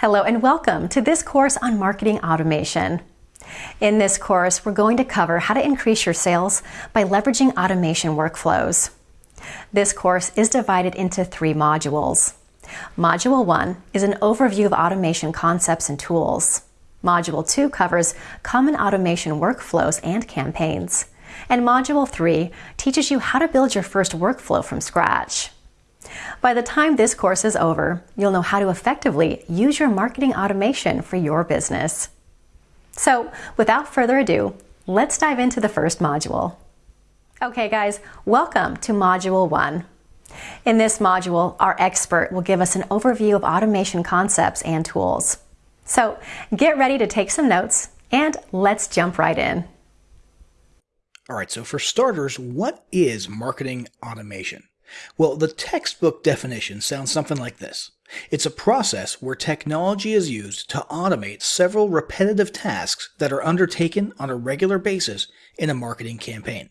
Hello and welcome to this course on marketing automation. In this course, we're going to cover how to increase your sales by leveraging automation workflows. This course is divided into three modules. Module 1 is an overview of automation concepts and tools. Module 2 covers common automation workflows and campaigns. And Module 3 teaches you how to build your first workflow from scratch. By the time this course is over, you'll know how to effectively use your marketing automation for your business. So, without further ado, let's dive into the first module. Okay, guys, welcome to Module 1. In this module, our expert will give us an overview of automation concepts and tools. So, get ready to take some notes and let's jump right in. All right, so for starters, what is marketing automation? Well, the textbook definition sounds something like this. It's a process where technology is used to automate several repetitive tasks that are undertaken on a regular basis in a marketing campaign.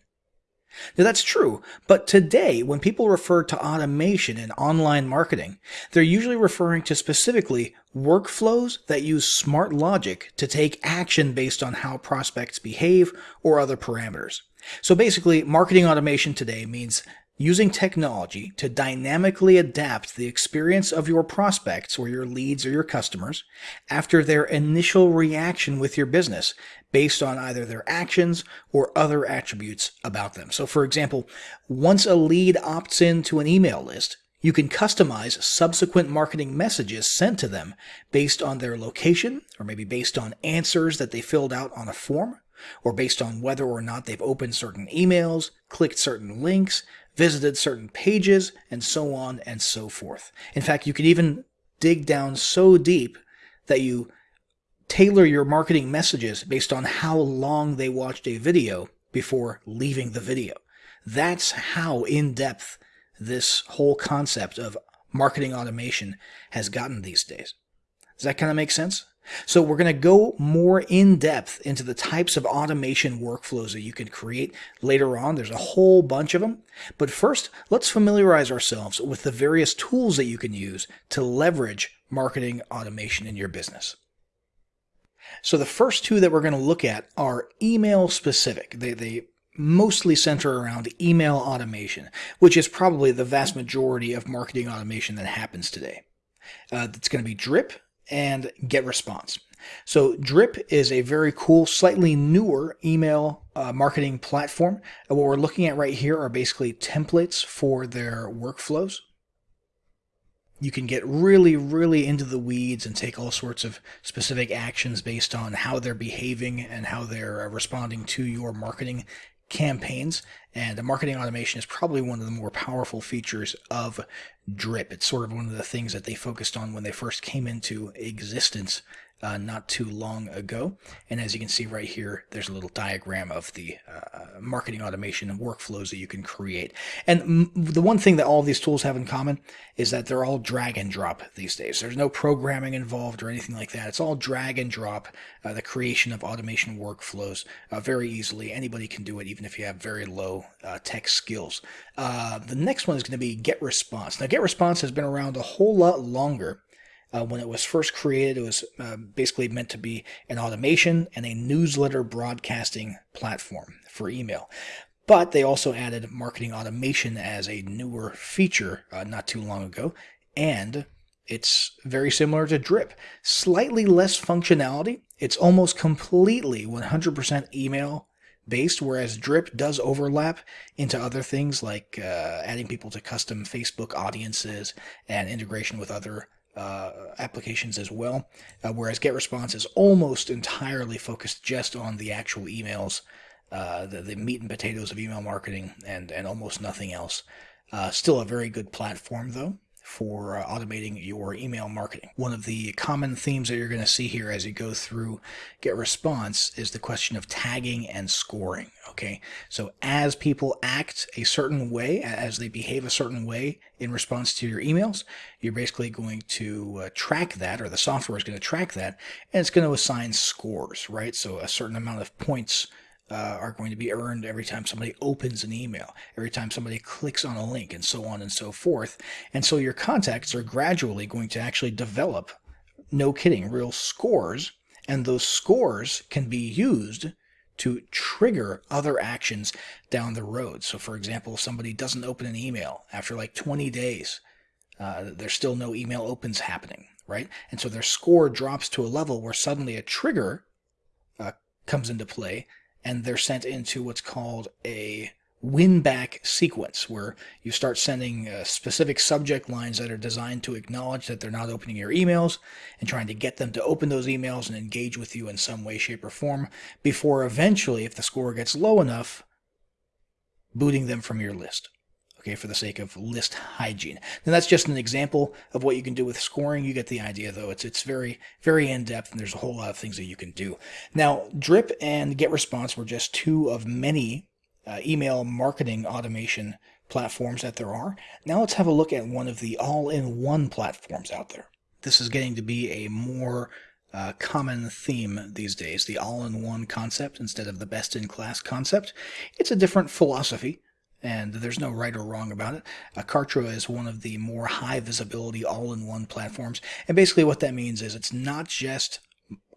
Now that's true, but today when people refer to automation in online marketing, they're usually referring to specifically workflows that use smart logic to take action based on how prospects behave or other parameters. So basically, marketing automation today means using technology to dynamically adapt the experience of your prospects or your leads or your customers after their initial reaction with your business based on either their actions or other attributes about them. So for example, once a lead opts into an email list, you can customize subsequent marketing messages sent to them based on their location or maybe based on answers that they filled out on a form or based on whether or not they've opened certain emails, clicked certain links, visited certain pages, and so on and so forth. In fact, you can even dig down so deep that you tailor your marketing messages based on how long they watched a video before leaving the video. That's how in depth this whole concept of marketing automation has gotten these days. Does that kind of make sense? So we're going to go more in depth into the types of automation workflows that you can create later on. There's a whole bunch of them. But first, let's familiarize ourselves with the various tools that you can use to leverage marketing automation in your business. So the first two that we're going to look at are email specific. They, they mostly center around email automation, which is probably the vast majority of marketing automation that happens today. Uh, it's going to be Drip, and GetResponse. So Drip is a very cool, slightly newer email uh, marketing platform. And what we're looking at right here are basically templates for their workflows. You can get really, really into the weeds and take all sorts of specific actions based on how they're behaving and how they're uh, responding to your marketing campaigns. And the marketing automation is probably one of the more powerful features of Drip. It's sort of one of the things that they focused on when they first came into existence uh, not too long ago. And as you can see right here, there's a little diagram of the uh, marketing automation and workflows that you can create. And the one thing that all these tools have in common is that they're all drag and drop these days. There's no programming involved or anything like that. It's all drag and drop, uh, the creation of automation workflows uh, very easily. Anybody can do it, even if you have very low uh, tech skills. Uh, the next one is going to be GetResponse. Now, GetResponse has been around a whole lot longer uh, when it was first created, it was uh, basically meant to be an automation and a newsletter broadcasting platform for email. But they also added marketing automation as a newer feature uh, not too long ago. And it's very similar to Drip. Slightly less functionality. It's almost completely 100% email based, whereas Drip does overlap into other things like uh, adding people to custom Facebook audiences and integration with other uh, applications as well, uh, whereas GetResponse is almost entirely focused just on the actual emails, uh, the, the meat and potatoes of email marketing, and, and almost nothing else. Uh, still a very good platform, though for uh, automating your email marketing. One of the common themes that you're going to see here as you go through GetResponse is the question of tagging and scoring. Okay, so as people act a certain way, as they behave a certain way in response to your emails, you're basically going to uh, track that, or the software is going to track that, and it's going to assign scores, right? So a certain amount of points uh, are going to be earned every time somebody opens an email, every time somebody clicks on a link, and so on and so forth. And so your contacts are gradually going to actually develop no kidding, real scores, and those scores can be used to trigger other actions down the road. So, for example, if somebody doesn't open an email after like 20 days, uh, there's still no email opens happening, right? And so their score drops to a level where suddenly a trigger uh, comes into play and they're sent into what's called a win back sequence where you start sending uh, specific subject lines that are designed to acknowledge that they're not opening your emails and trying to get them to open those emails and engage with you in some way, shape, or form before eventually, if the score gets low enough, booting them from your list. Okay, for the sake of list hygiene. And that's just an example of what you can do with scoring. You get the idea, though. It's it's very very in depth, and there's a whole lot of things that you can do. Now, Drip and GetResponse were just two of many uh, email marketing automation platforms that there are. Now let's have a look at one of the all-in-one platforms out there. This is getting to be a more uh, common theme these days, the all-in-one concept instead of the best-in-class concept. It's a different philosophy, and there's no right or wrong about it. Kartra is one of the more high visibility all-in-one platforms, and basically what that means is it's not just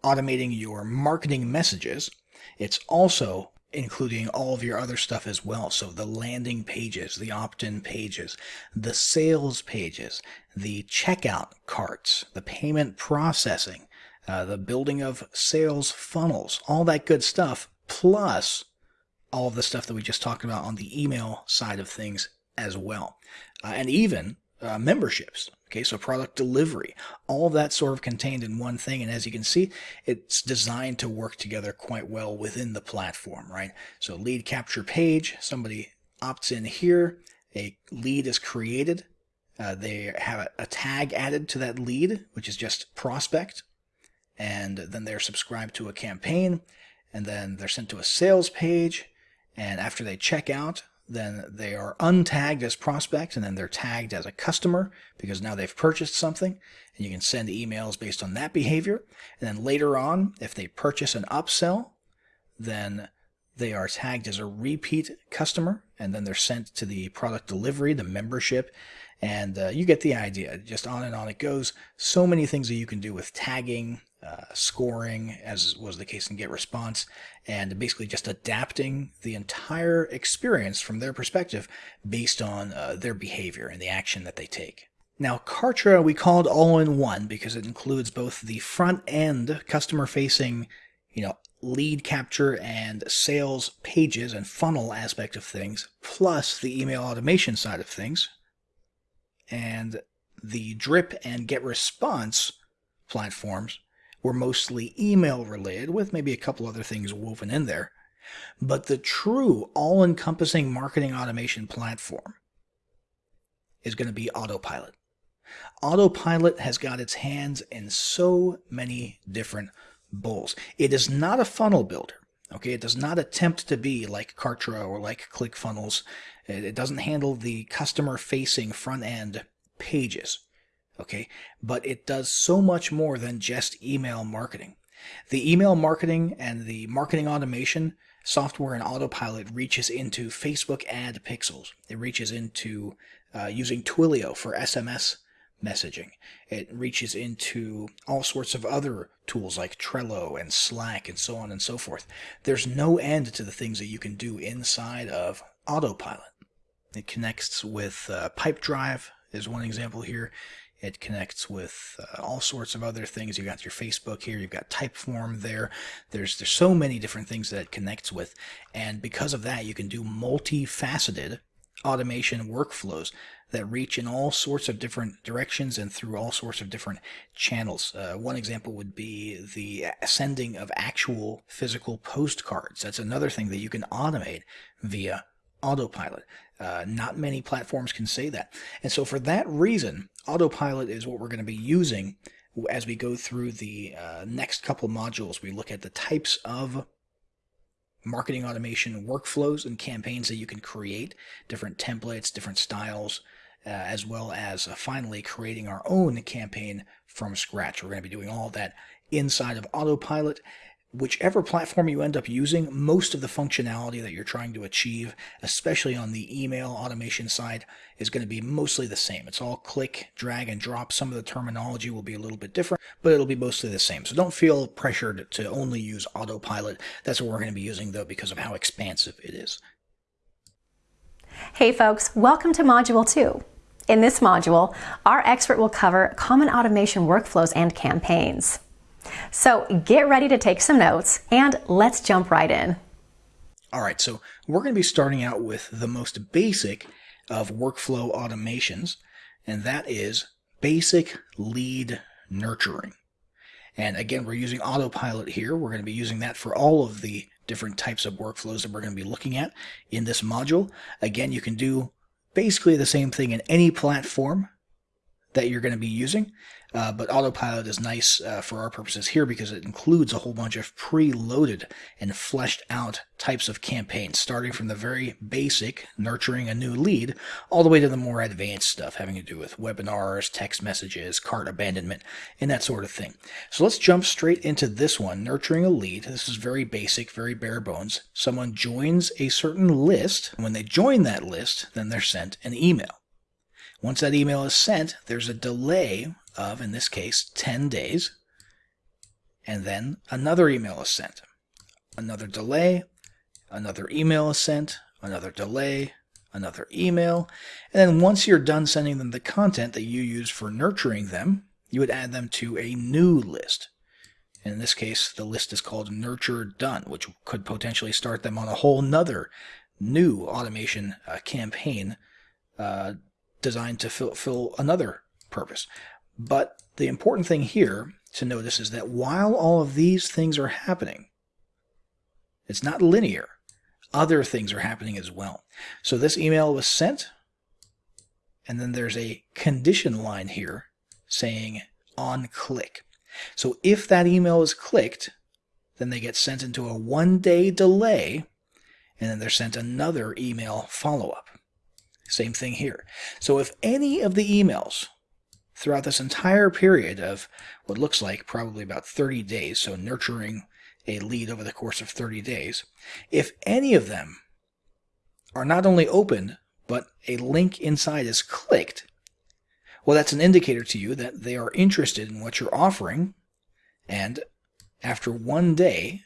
automating your marketing messages, it's also including all of your other stuff as well. So the landing pages, the opt-in pages, the sales pages, the checkout carts, the payment processing, uh, the building of sales funnels, all that good stuff, plus all of the stuff that we just talked about on the email side of things as well. Uh, and even uh, memberships. Okay, so product delivery, all that sort of contained in one thing. And as you can see, it's designed to work together quite well within the platform, right? So lead capture page, somebody opts in here, a lead is created. Uh, they have a, a tag added to that lead, which is just prospect. And then they're subscribed to a campaign, and then they're sent to a sales page. And after they check out, then they are untagged as prospects and then they're tagged as a customer because now they've purchased something and you can send emails based on that behavior. And then later on, if they purchase an upsell, then they are tagged as a repeat customer and then they're sent to the product delivery, the membership, and uh, you get the idea. Just on and on it goes. So many things that you can do with tagging, uh, scoring, as was the case in GetResponse, and basically just adapting the entire experience from their perspective based on uh, their behavior and the action that they take. Now, Kartra we called all-in-one because it includes both the front-end customer-facing, you know, lead capture and sales pages and funnel aspect of things, plus the email automation side of things, and the Drip and GetResponse platforms were mostly email related, with maybe a couple other things woven in there. But the true all encompassing marketing automation platform is going to be Autopilot. Autopilot has got its hands in so many different bowls. It is not a funnel builder. Okay, it does not attempt to be like Kartra or like ClickFunnels. It doesn't handle the customer facing front end pages okay? But it does so much more than just email marketing. The email marketing and the marketing automation software and autopilot reaches into Facebook ad pixels. It reaches into uh, using Twilio for SMS messaging. It reaches into all sorts of other tools like Trello and Slack and so on and so forth. There's no end to the things that you can do inside of autopilot. It connects with uh, Pipedrive is one example here. It connects with uh, all sorts of other things. You've got your Facebook here. You've got Typeform there. There's there's so many different things that it connects with, and because of that, you can do multifaceted automation workflows that reach in all sorts of different directions and through all sorts of different channels. Uh, one example would be the sending of actual physical postcards. That's another thing that you can automate via autopilot. Uh, not many platforms can say that. And so for that reason, autopilot is what we're going to be using as we go through the uh, next couple modules. We look at the types of marketing automation workflows and campaigns that you can create, different templates, different styles, uh, as well as uh, finally creating our own campaign from scratch. We're going to be doing all that inside of autopilot whichever platform you end up using, most of the functionality that you're trying to achieve, especially on the email automation side, is going to be mostly the same. It's all click, drag, and drop. Some of the terminology will be a little bit different, but it'll be mostly the same. So don't feel pressured to only use autopilot. That's what we're going to be using though because of how expansive it is. Hey folks, welcome to Module 2. In this module, our expert will cover common automation workflows and campaigns. So get ready to take some notes and let's jump right in. All right, so we're going to be starting out with the most basic of workflow automations, and that is basic lead nurturing. And again, we're using autopilot here. We're going to be using that for all of the different types of workflows that we're going to be looking at in this module. Again, you can do basically the same thing in any platform that you're going to be using. Uh, but autopilot is nice uh, for our purposes here because it includes a whole bunch of pre-loaded and fleshed out types of campaigns, starting from the very basic nurturing a new lead all the way to the more advanced stuff having to do with webinars, text messages, cart abandonment, and that sort of thing. So let's jump straight into this one, nurturing a lead. This is very basic, very bare bones. Someone joins a certain list. When they join that list, then they're sent an email. Once that email is sent, there's a delay of, in this case, 10 days. And then another email is sent. Another delay, another email is sent, another delay, another email. And then once you're done sending them the content that you use for nurturing them, you would add them to a new list. And in this case, the list is called Nurture Done, which could potentially start them on a whole nother new automation uh, campaign uh, designed to fulfill another purpose. But the important thing here to notice is that while all of these things are happening, it's not linear. Other things are happening as well. So this email was sent, and then there's a condition line here saying on click. So if that email is clicked, then they get sent into a one day delay, and then they're sent another email follow up. Same thing here. So if any of the emails throughout this entire period of what looks like probably about 30 days, so nurturing a lead over the course of 30 days, if any of them are not only opened, but a link inside is clicked, well, that's an indicator to you that they are interested in what you're offering. And after one day,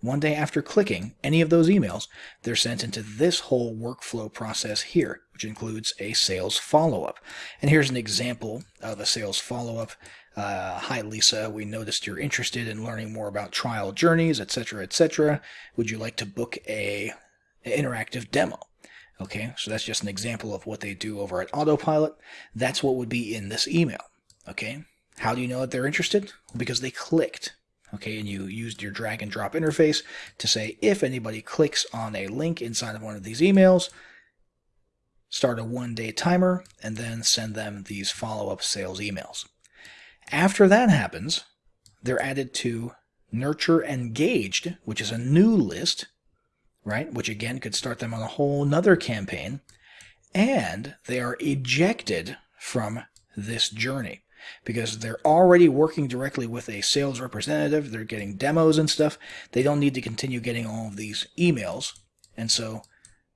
one day after clicking any of those emails, they're sent into this whole workflow process here, which includes a sales follow-up. And here's an example of a sales follow-up. Uh, Hi, Lisa. We noticed you're interested in learning more about trial journeys, etc., etc. Would you like to book a, a interactive demo? Okay, so that's just an example of what they do over at Autopilot. That's what would be in this email. Okay, how do you know that they're interested? Because they clicked okay, and you used your drag and drop interface to say if anybody clicks on a link inside of one of these emails, start a one day timer, and then send them these follow up sales emails. After that happens, they're added to Nurture Engaged, which is a new list, right? Which again could start them on a whole nother campaign. And they are ejected from this journey because they're already working directly with a sales representative. They're getting demos and stuff. They don't need to continue getting all of these emails. And so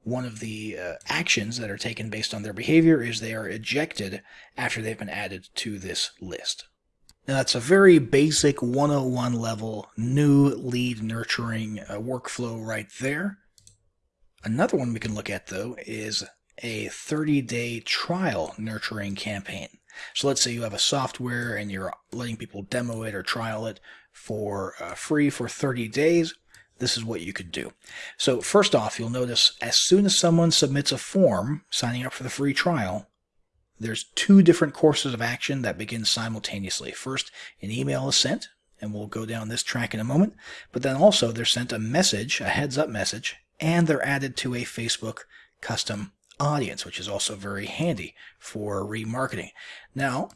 one of the uh, actions that are taken based on their behavior is they are ejected after they've been added to this list. Now that's a very basic 101 level new lead nurturing uh, workflow right there. Another one we can look at though is a 30 day trial nurturing campaign. So let's say you have a software and you're letting people demo it or trial it for uh, free for 30 days. This is what you could do. So first off, you'll notice as soon as someone submits a form signing up for the free trial, there's two different courses of action that begin simultaneously. First, an email is sent, and we'll go down this track in a moment. But then also they're sent a message, a heads up message, and they're added to a Facebook custom audience, which is also very handy for remarketing. Now,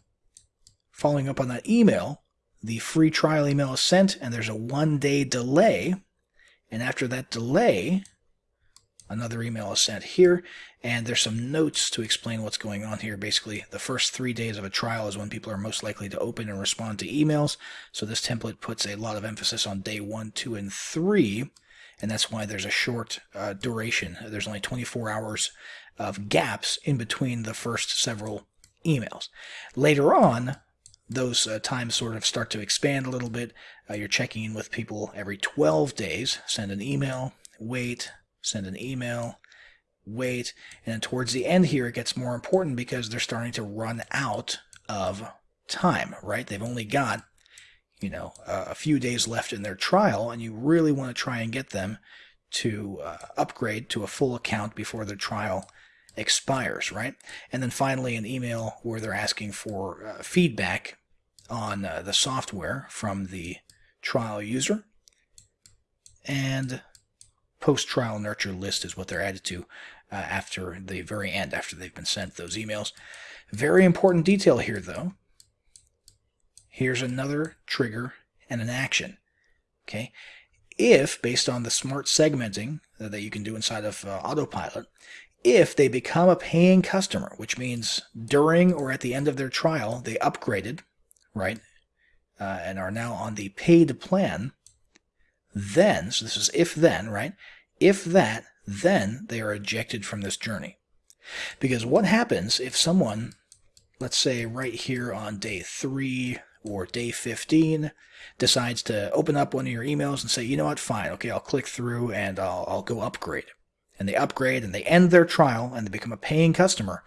following up on that email, the free trial email is sent and there's a one day delay. And after that delay, Another email is sent here, and there's some notes to explain what's going on here. Basically, the first three days of a trial is when people are most likely to open and respond to emails. So this template puts a lot of emphasis on day one, two, and three, and that's why there's a short uh, duration. There's only 24 hours of gaps in between the first several emails. Later on, those uh, times sort of start to expand a little bit. Uh, you're checking in with people every 12 days, send an email, wait, send an email, wait, and towards the end here it gets more important because they're starting to run out of time, right? They've only got, you know, a few days left in their trial, and you really want to try and get them to uh, upgrade to a full account before their trial expires, right? And then finally, an email where they're asking for uh, feedback on uh, the software from the trial user. And post-trial nurture list is what they're added to uh, after the very end, after they've been sent those emails. Very important detail here, though. Here's another trigger and an action. Okay, if based on the smart segmenting that you can do inside of uh, Autopilot, if they become a paying customer, which means during or at the end of their trial they upgraded, right, uh, and are now on the paid plan, then, so this is if then, right? If that, then they are ejected from this journey. Because what happens if someone, let's say right here on day three or day 15, decides to open up one of your emails and say, you know what, fine, okay, I'll click through and I'll, I'll go upgrade. And they upgrade and they end their trial and they become a paying customer.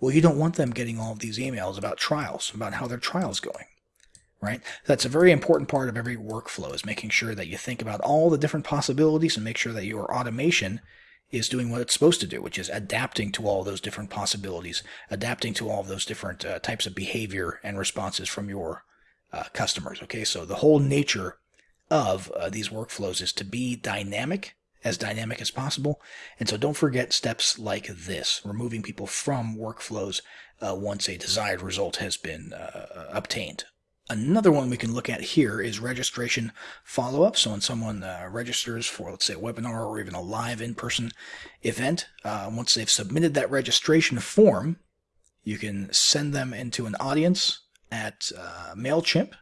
Well, you don't want them getting all of these emails about trials, about how their trial's going right? That's a very important part of every workflow is making sure that you think about all the different possibilities and make sure that your automation is doing what it's supposed to do, which is adapting to all those different possibilities, adapting to all those different uh, types of behavior and responses from your uh, customers. Okay, so the whole nature of uh, these workflows is to be dynamic, as dynamic as possible. And so don't forget steps like this, removing people from workflows uh, once a desired result has been uh, obtained. Another one we can look at here is registration follow-up. So when someone uh, registers for, let's say, a webinar or even a live in-person event, uh, once they've submitted that registration form, you can send them into an audience at uh, MailChimp,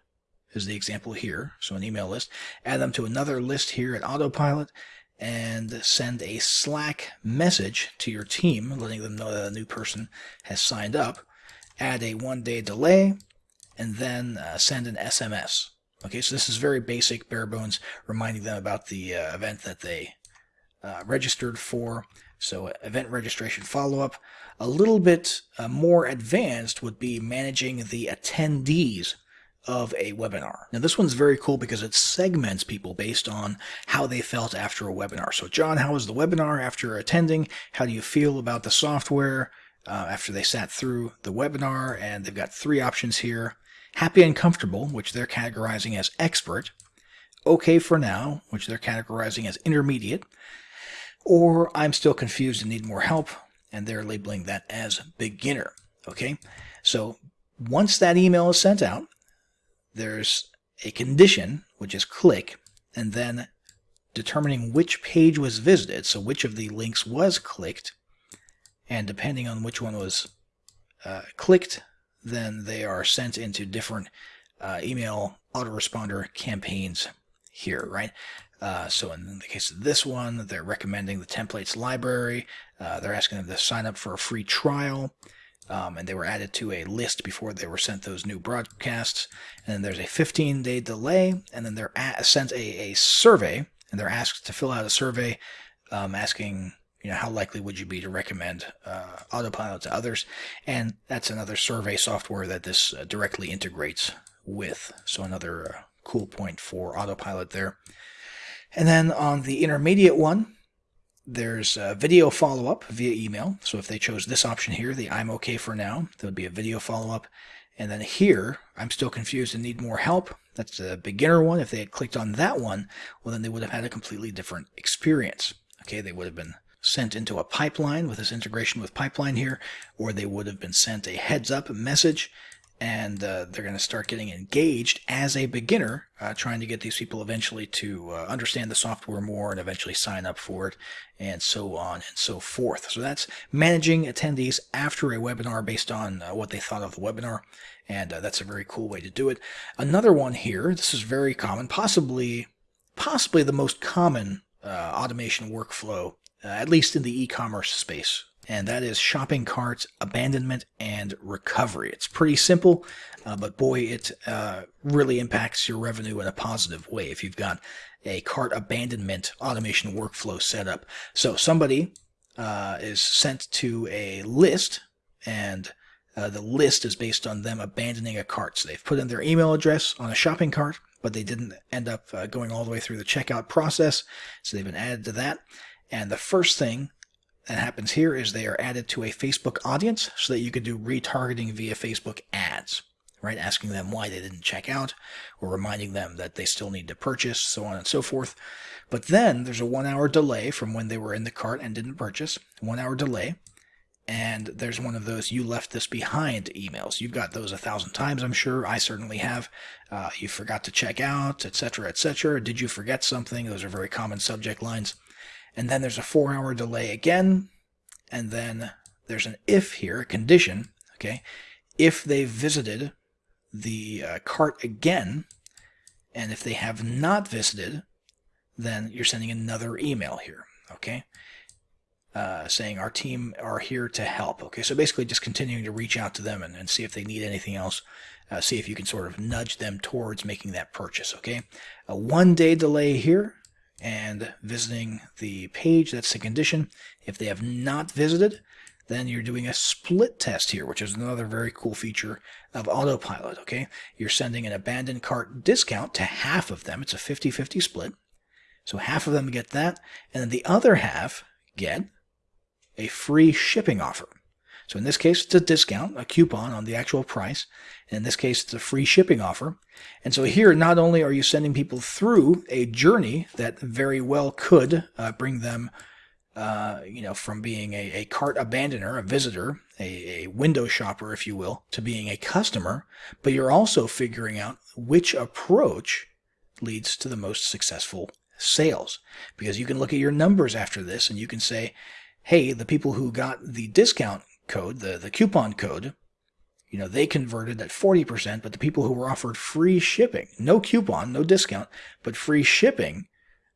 is the example here, so an email list, add them to another list here at Autopilot, and send a Slack message to your team, letting them know that a new person has signed up, add a one-day delay, and then uh, send an SMS. Okay, so this is very basic, bare bones, reminding them about the uh, event that they uh, registered for. So event registration follow-up. A little bit uh, more advanced would be managing the attendees of a webinar. Now this one's very cool because it segments people based on how they felt after a webinar. So John, how was the webinar after attending? How do you feel about the software uh, after they sat through the webinar? And they've got three options here. Happy and comfortable, which they're categorizing as expert. Okay for now, which they're categorizing as intermediate. Or I'm still confused and need more help, and they're labeling that as beginner. Okay, so once that email is sent out, there's a condition, which is click, and then determining which page was visited, so which of the links was clicked, and depending on which one was uh, clicked, then they are sent into different uh, email autoresponder campaigns here, right? Uh, so in the case of this one, they're recommending the templates library. Uh, they're asking them to sign up for a free trial. Um, and they were added to a list before they were sent those new broadcasts. And then there's a 15 day delay, and then they're sent a, a survey, and they're asked to fill out a survey um, asking you know, how likely would you be to recommend uh, Autopilot to others? And that's another survey software that this uh, directly integrates with. So another uh, cool point for Autopilot there. And then on the intermediate one, there's a video follow-up via email. So if they chose this option here, the I'm okay for now, there would be a video follow-up. And then here, I'm still confused and need more help. That's the beginner one. If they had clicked on that one, well, then they would have had a completely different experience. Okay, they would have been sent into a pipeline with this integration with pipeline here, or they would have been sent a heads up message and uh, they're going to start getting engaged as a beginner, uh, trying to get these people eventually to uh, understand the software more and eventually sign up for it, and so on and so forth. So that's managing attendees after a webinar based on uh, what they thought of the webinar, and uh, that's a very cool way to do it. Another one here, this is very common, possibly, possibly the most common uh, automation workflow, at least in the e-commerce space and that is shopping carts, abandonment, and recovery. It's pretty simple, uh, but boy, it uh, really impacts your revenue in a positive way if you've got a cart abandonment automation workflow set up. So somebody uh, is sent to a list, and uh, the list is based on them abandoning a cart. So they've put in their email address on a shopping cart, but they didn't end up uh, going all the way through the checkout process. So they've been added to that. And the first thing that happens here is they are added to a Facebook audience so that you could do retargeting via Facebook ads, right? Asking them why they didn't check out or reminding them that they still need to purchase, so on and so forth. But then there's a one hour delay from when they were in the cart and didn't purchase, one hour delay. And there's one of those you left this behind emails. You've got those a thousand times, I'm sure. I certainly have. Uh, you forgot to check out, etc., etc. Did you forget something? Those are very common subject lines and then there's a four hour delay again, and then there's an if here, a condition, okay? If they visited the uh, cart again, and if they have not visited, then you're sending another email here, okay? Uh, saying our team are here to help. Okay, so basically just continuing to reach out to them and, and see if they need anything else. Uh, see if you can sort of nudge them towards making that purchase. Okay, a one day delay here and visiting the page, that's the condition. If they have not visited, then you're doing a split test here, which is another very cool feature of autopilot, okay? You're sending an abandoned cart discount to half of them. It's a 50-50 split. So half of them get that, and then the other half get a free shipping offer. So in this case, it's a discount, a coupon on the actual price. In this case, it's a free shipping offer. And so here, not only are you sending people through a journey that very well could uh, bring them, uh, you know, from being a, a cart abandoner, a visitor, a, a window shopper, if you will, to being a customer, but you're also figuring out which approach leads to the most successful sales. Because you can look at your numbers after this and you can say, hey, the people who got the discount code, the, the coupon code, you know, they converted at 40%, but the people who were offered free shipping, no coupon, no discount, but free shipping,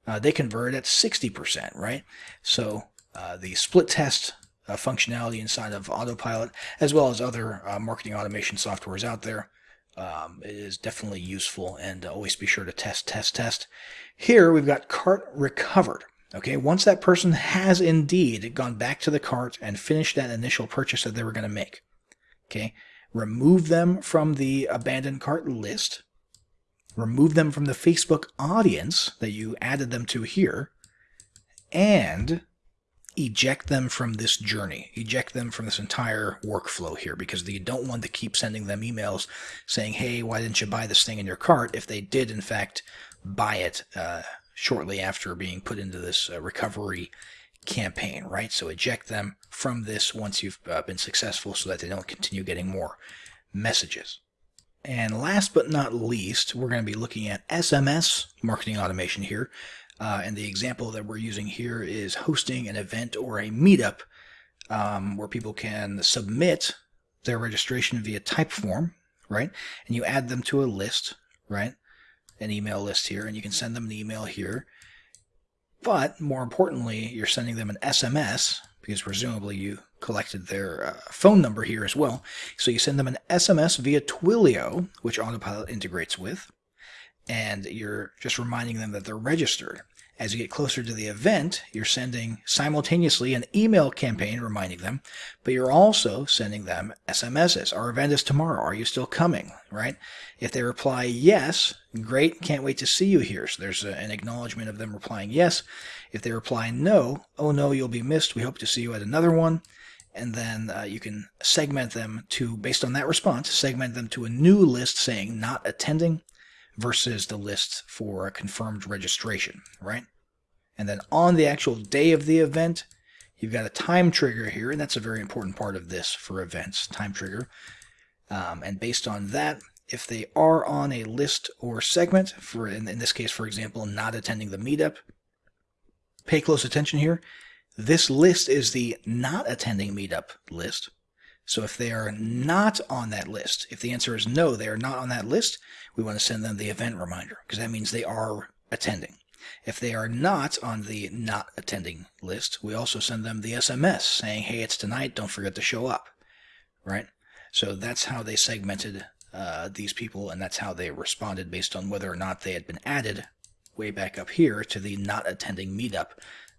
uh, they converted at 60%, right? So uh, the split test uh, functionality inside of Autopilot, as well as other uh, marketing automation softwares out there, um, is definitely useful and always be sure to test, test, test. Here we've got cart recovered. Okay, once that person has indeed gone back to the cart and finished that initial purchase that they were going to make, okay, remove them from the abandoned cart list, remove them from the Facebook audience that you added them to here, and eject them from this journey, eject them from this entire workflow here because you don't want to keep sending them emails saying, hey, why didn't you buy this thing in your cart? if they did, in fact, buy it uh, shortly after being put into this uh, recovery campaign, right? So eject them from this once you've uh, been successful so that they don't continue getting more messages. And last but not least, we're going to be looking at SMS marketing automation here. Uh, and the example that we're using here is hosting an event or a meetup um, where people can submit their registration via Typeform, right? And you add them to a list, right? An email list here, and you can send them an email here. But more importantly, you're sending them an SMS because presumably you collected their uh, phone number here as well. So you send them an SMS via Twilio, which Autopilot integrates with, and you're just reminding them that they're registered. As you get closer to the event, you're sending simultaneously an email campaign reminding them, but you're also sending them SMSs. Our event is tomorrow. Are you still coming? Right? If they reply yes, great, can't wait to see you here. So there's an acknowledgement of them replying yes. If they reply no, oh no, you'll be missed. We hope to see you at another one. And then uh, you can segment them to, based on that response, segment them to a new list saying not attending versus the list for a confirmed registration, right? And then on the actual day of the event, you've got a time trigger here, and that's a very important part of this for events, time trigger. Um, and based on that, if they are on a list or segment, for in, in this case, for example, not attending the meetup, pay close attention here. This list is the not attending meetup list. So if they are not on that list, if the answer is no, they are not on that list, we want to send them the event reminder because that means they are attending. If they are not on the not attending list, we also send them the SMS saying, hey, it's tonight, don't forget to show up, right? So that's how they segmented uh, these people, and that's how they responded based on whether or not they had been added way back up here to the not attending meetup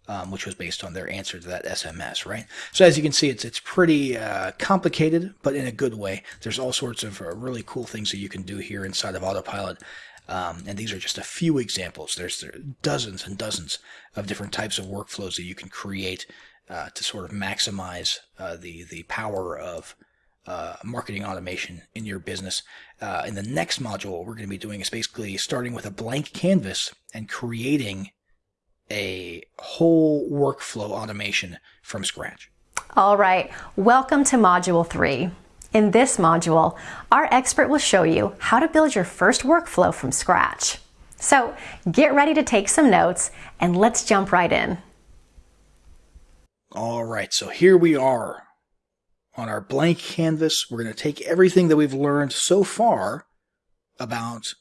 um, which was based on their answer to that SMS, right? So as you can see, it's it's pretty uh, complicated, but in a good way. There's all sorts of uh, really cool things that you can do here inside of Autopilot. Um, and these are just a few examples. There's there dozens and dozens of different types of workflows that you can create uh, to sort of maximize uh, the the power of uh, marketing automation in your business. Uh, in the next module, what we're going to be doing is basically starting with a blank canvas and creating a whole workflow automation from scratch. All right, welcome to Module 3. In this module, our expert will show you how to build your first workflow from scratch. So get ready to take some notes and let's jump right in. All right, so here we are on our blank canvas. We're going to take everything that we've learned so far about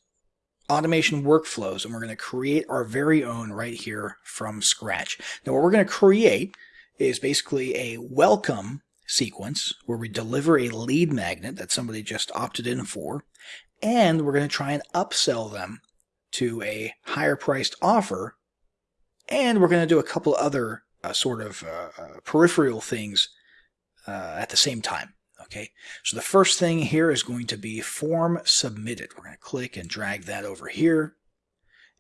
automation workflows and we're going to create our very own right here from scratch. Now what we're going to create is basically a welcome sequence where we deliver a lead magnet that somebody just opted in for and we're going to try and upsell them to a higher priced offer and we're going to do a couple other uh, sort of uh, uh, peripheral things uh, at the same time. Okay, so the first thing here is going to be form submitted. We're going to click and drag that over here.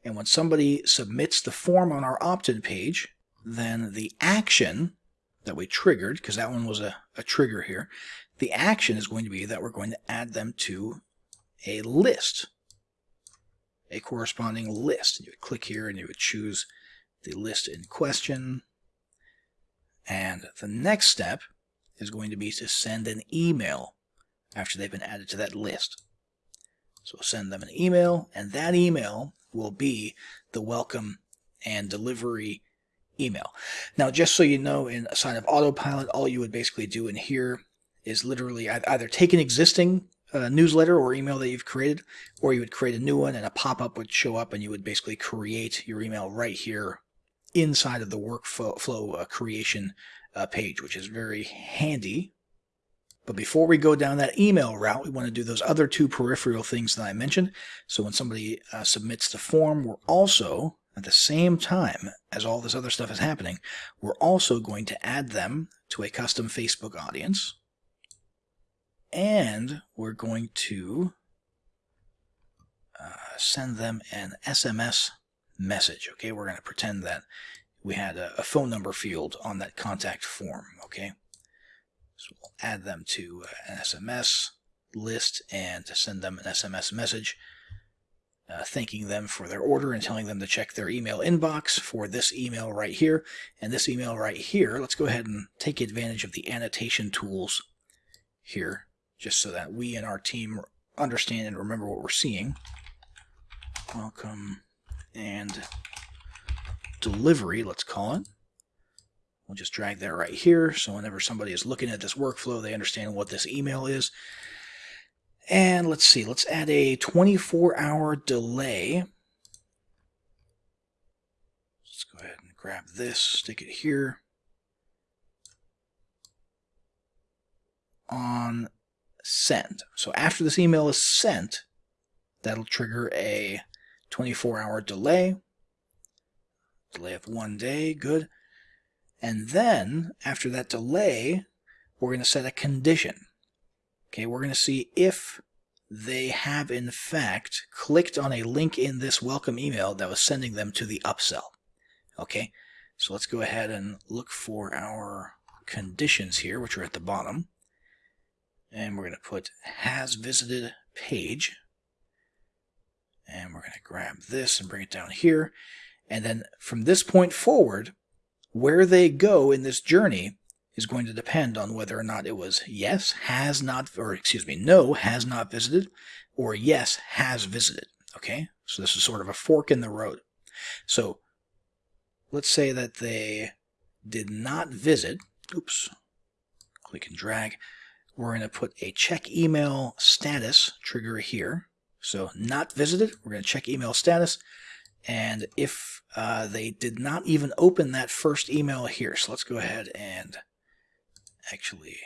And when somebody submits the form on our opt-in page, then the action that we triggered, because that one was a, a trigger here, the action is going to be that we're going to add them to a list, a corresponding list. You would click here and you would choose the list in question. And the next step is going to be to send an email after they've been added to that list. So send them an email, and that email will be the welcome and delivery email. Now, just so you know, in a sign of autopilot, all you would basically do in here is literally either take an existing uh, newsletter or email that you've created, or you would create a new one and a pop-up would show up and you would basically create your email right here inside of the workflow uh, creation uh, page, which is very handy. But before we go down that email route, we want to do those other two peripheral things that I mentioned. So when somebody uh, submits the form, we're also, at the same time as all this other stuff is happening, we're also going to add them to a custom Facebook audience. And we're going to uh, send them an SMS message. Okay, we're going to pretend that we had a, a, phone number field on that contact form, okay? So we'll add them to an SMS list and send them an SMS message uh, thanking them for their order and telling them to check their email inbox for this email right here. And this email right here, let's go ahead and take advantage of the annotation tools here, just so that we and our team understand and remember what we're seeing. Welcome and delivery, let's call it. We'll just drag that right here. So whenever somebody is looking at this workflow, they understand what this email is. And let's see, let's add a 24 hour delay. Let's go ahead and grab this, stick it here. On send. So after this email is sent, that'll trigger a 24 hour delay delay of one day, good. And then, after that delay, we're going to set a condition. Okay, we're going to see if they have in fact clicked on a link in this welcome email that was sending them to the upsell. Okay, so let's go ahead and look for our conditions here, which are at the bottom. And we're going to put has visited page. And we're going to grab this and bring it down here. And then from this point forward, where they go in this journey is going to depend on whether or not it was yes, has not, or excuse me, no, has not visited, or yes, has visited. Okay? So this is sort of a fork in the road. So let's say that they did not visit. Oops. Click and drag. We're going to put a check email status trigger here. So not visited, we're going to check email status. And if uh, they did not even open that first email here, so let's go ahead and actually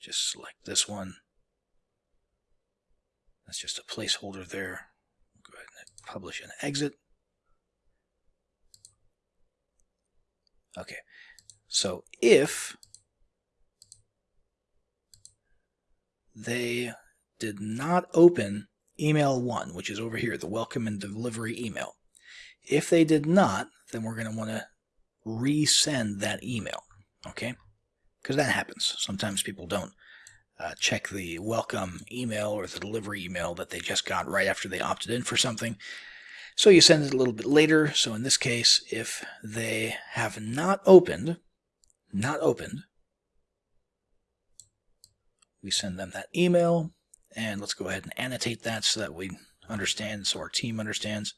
just select this one. That's just a placeholder there. Go ahead and publish and exit. Okay, so if they did not open email one, which is over here, the welcome and delivery email. If they did not, then we're going to want to resend that email, okay? Because that happens. Sometimes people don't uh, check the welcome email or the delivery email that they just got right after they opted in for something. So you send it a little bit later. So in this case, if they have not opened, not opened, we send them that email. And let's go ahead and annotate that so that we understand, so our team understands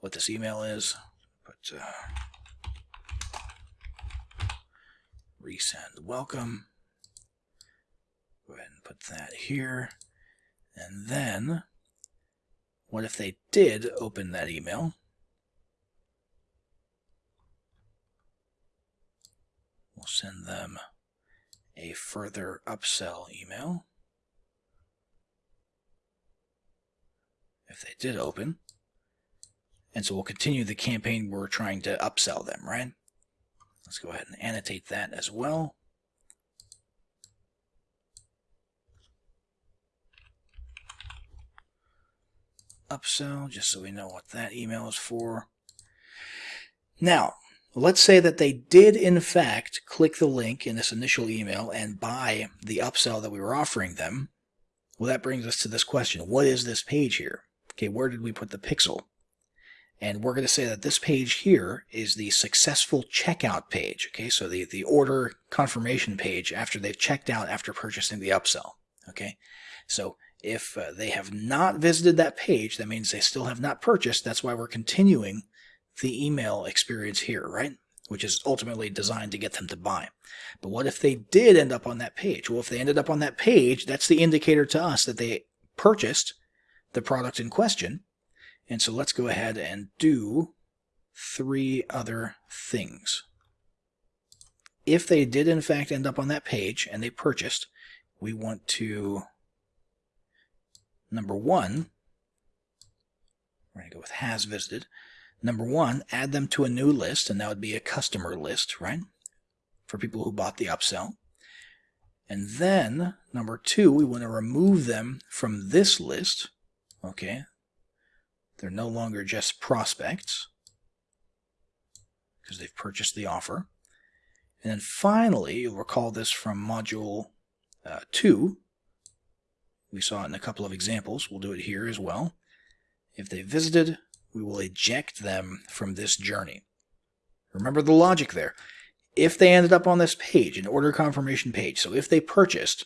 what this email is. But uh, resend welcome. Go ahead and put that here. And then what if they did open that email? We'll send them a further upsell email. If they did open. And so we'll continue the campaign we're trying to upsell them, right? Let's go ahead and annotate that as well. upsell, just so we know what that email is for. Now, let's say that they did in fact click the link in this initial email and buy the upsell that we were offering them. Well, that brings us to this question. What is this page here? Okay, where did we put the pixel? And we're going to say that this page here is the successful checkout page. Okay, so the, the order confirmation page after they've checked out after purchasing the upsell. Okay, so if uh, they have not visited that page, that means they still have not purchased. That's why we're continuing the email experience here, right? Which is ultimately designed to get them to buy. But what if they did end up on that page? Well, if they ended up on that page, that's the indicator to us that they purchased the product in question. And so let's go ahead and do three other things. If they did in fact end up on that page and they purchased, we want to Number one, we're going to go with has visited. Number one, add them to a new list, and that would be a customer list, right? For people who bought the upsell. And then, number two, we want to remove them from this list. Okay. They're no longer just prospects because they've purchased the offer. And then finally, you'll recall this from module uh, 2, we saw it in a couple of examples. We'll do it here as well. If they visited, we will eject them from this journey. Remember the logic there. If they ended up on this page, an order confirmation page, so if they purchased,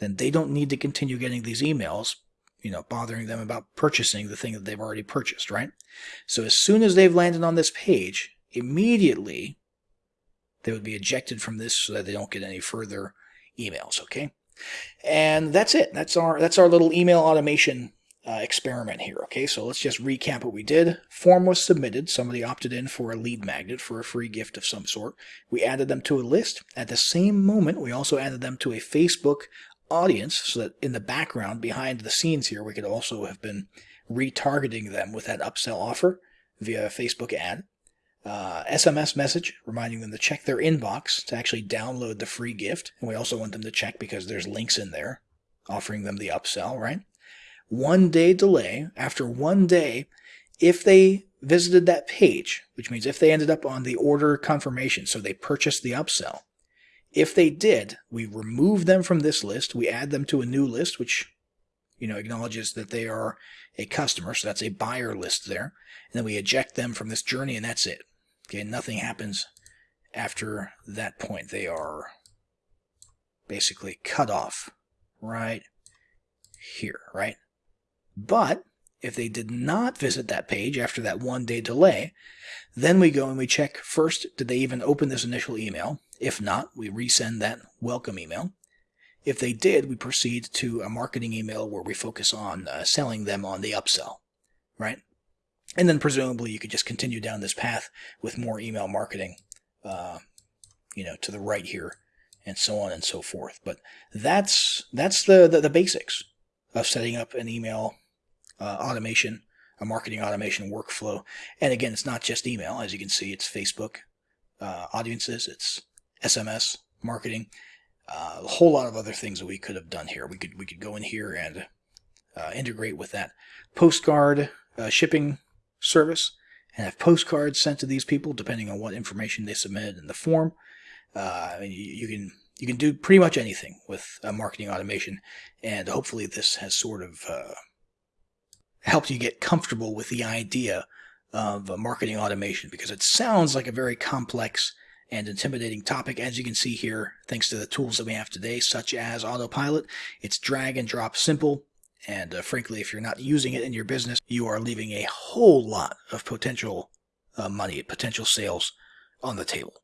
then they don't need to continue getting these emails, you know, bothering them about purchasing the thing that they've already purchased, right? So as soon as they've landed on this page, immediately they would be ejected from this so that they don't get any further emails, okay? And that's it. That's our that's our little email automation uh, experiment here. Okay, so let's just recap what we did. Form was submitted. Somebody opted in for a lead magnet for a free gift of some sort. We added them to a list. At the same moment, we also added them to a Facebook audience so that in the background, behind the scenes here, we could also have been retargeting them with that upsell offer via a Facebook ad uh, SMS message reminding them to check their inbox to actually download the free gift. And we also want them to check because there's links in there offering them the upsell, right? One day delay. After one day, if they visited that page, which means if they ended up on the order confirmation, so they purchased the upsell, if they did, we remove them from this list. We add them to a new list, which you know acknowledges that they are a customer, so that's a buyer list there. And then we eject them from this journey, and that's it. Okay, nothing happens after that point. They are basically cut off right here, right? But if they did not visit that page after that one day delay, then we go and we check first, did they even open this initial email? If not, we resend that welcome email. If they did, we proceed to a marketing email where we focus on uh, selling them on the upsell, right? And then presumably you could just continue down this path with more email marketing, uh, you know, to the right here and so on and so forth. But that's, that's the, the, the basics of setting up an email uh, automation, a marketing automation workflow. And again, it's not just email. As you can see, it's Facebook uh, audiences, it's SMS marketing, uh, a whole lot of other things that we could have done here. We could we could go in here and uh, integrate with that postcard uh, shipping service and have postcards sent to these people depending on what information they submitted in the form. Uh, you, you, can you can do pretty much anything with marketing automation, and hopefully this has sort of uh, helped you get comfortable with the idea of marketing automation because it sounds like a very complex and intimidating topic. As you can see here, thanks to the tools that we have today, such as Autopilot, it's drag and drop simple. And uh, frankly, if you're not using it in your business, you are leaving a whole lot of potential uh, money, potential sales on the table.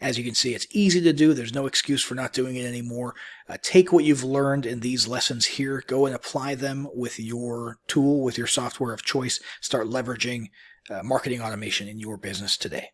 As you can see, it's easy to do. There's no excuse for not doing it anymore. Uh, take what you've learned in these lessons here, go and apply them with your tool, with your software of choice. Start leveraging uh, marketing automation in your business today.